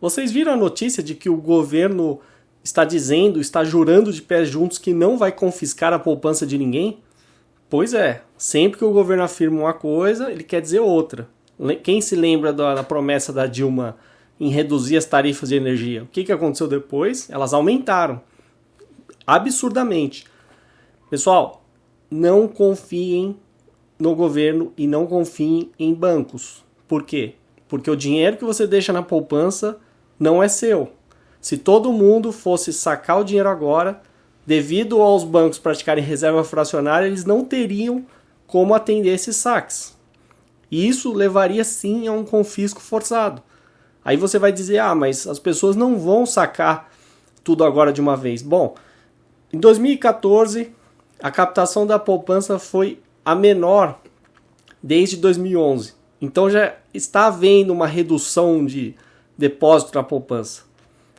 Vocês viram a notícia de que o governo está dizendo, está jurando de pés juntos que não vai confiscar a poupança de ninguém? Pois é, sempre que o governo afirma uma coisa, ele quer dizer outra. Quem se lembra da, promessa da Dilma em reduzir as tarifas de energia? O que, que aconteceu depois? Elas aumentaram absurdamente. Pessoal, não confiem no governo e não confiem em bancos. Por quê? Porque o dinheiro que você deixa na poupança não é seu. Se todo mundo fosse sacar o dinheiro agora, devido aos bancos praticarem reserva fracionária, eles não teriam como atender esses saques. E isso levaria sim a um confisco forçado. Aí você vai dizer: "Ah, mas as pessoas não vão sacar tudo agora de uma vez". Bom, em 2014, a captação da poupança foi a menor desde 2011. Então já está havendo uma redução de depósito na poupança.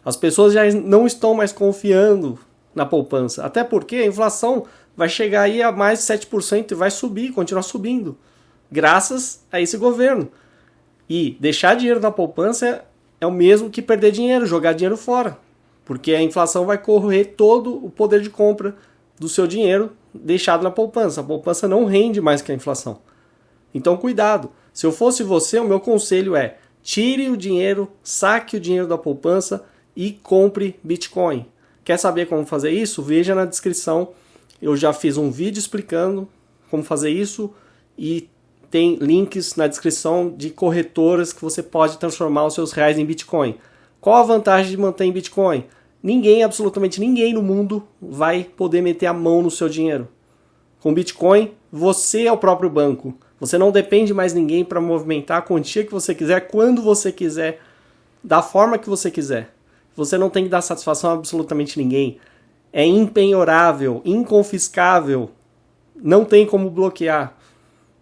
As pessoas já não estão mais confiando na poupança, até porque a inflação vai chegar aí a mais de 7% e vai subir, continuar subindo, graças a esse governo. E deixar dinheiro na poupança é o mesmo que perder dinheiro, jogar dinheiro fora, porque a inflação vai correr todo o poder de compra do seu dinheiro deixado na poupança. A poupança não rende mais que a inflação. Então, cuidado. Se eu fosse você, o meu conselho é tire o dinheiro, saque o dinheiro da poupança e compre Bitcoin. Quer saber como fazer isso? Veja na descrição. Eu já fiz um vídeo explicando como fazer isso e tem links na descrição de corretoras que você pode transformar os seus reais em Bitcoin. Qual a vantagem de manter em Bitcoin? Ninguém, absolutamente ninguém no mundo vai poder meter a mão no seu dinheiro. Com Bitcoin, você é o próprio banco. Você não depende mais ninguém para movimentar a quantia que você quiser, quando você quiser, da forma que você quiser. Você não tem que dar satisfação a absolutamente ninguém. É impenhorável, inconfiscável. Não tem como bloquear,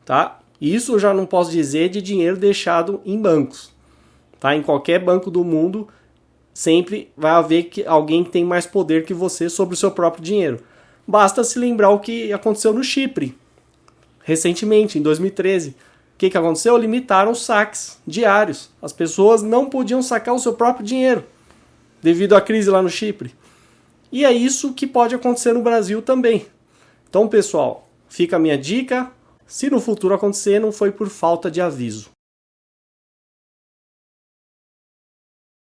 tá? Isso eu já não posso dizer de dinheiro deixado em bancos, tá? Em qualquer banco do mundo, sempre vai haver que alguém que tem mais poder que você sobre o seu próprio dinheiro. Basta se lembrar o que aconteceu no Chipre, recentemente, em 2013. O que, que aconteceu? Limitaram os saques diários. As pessoas não podiam sacar o seu próprio dinheiro devido à crise lá no Chipre. E é isso que pode acontecer no Brasil também. Então, pessoal, fica a minha dica. Se no futuro acontecer, não foi por falta de aviso.